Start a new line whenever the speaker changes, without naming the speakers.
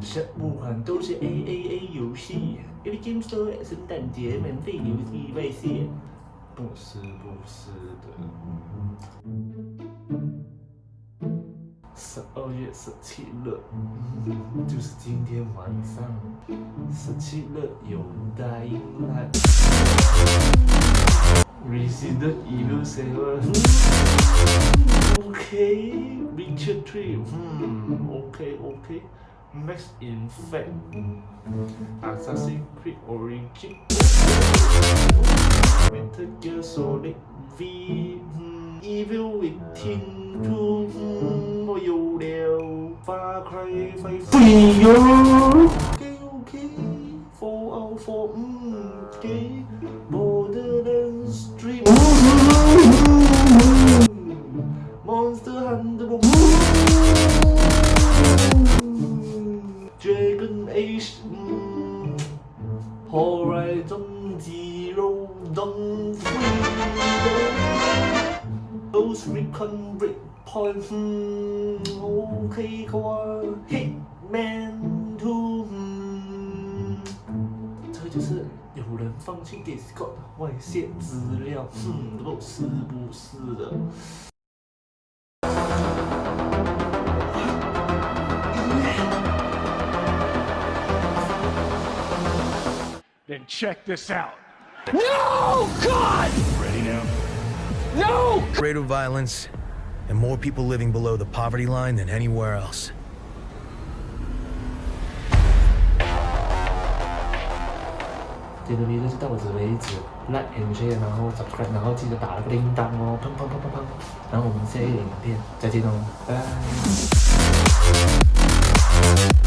十五款都是 A A A 游戏，A Game Store 圣诞节免费游戏外泄。不是不是的。十二月十七日，就是今天晚上。十七日有 Dying Light。This is the evil sailor. Okay, picture three. Hmm. Okay, okay. Next, in Assassin's Creed Origin. Metal Gear Solid V. Hmm, evil Within 2. Hmm. Ngôi. Far Cry 5. Free Okay, okay. 404. Hmm. Okay. Borderlands 3. 这就是有人放弃 Discord 外泄资料，嗯，不是不是的。
Then check this out.
No! God!
Ready now?
No!
rate of violence and more people living below the poverty line than anywhere else.
这个 video 就到此为止，like and share，然后 subscribe，然后记得打那个铃铛哦，砰砰砰砰砰，然后我们下一个影片再见哦，拜拜。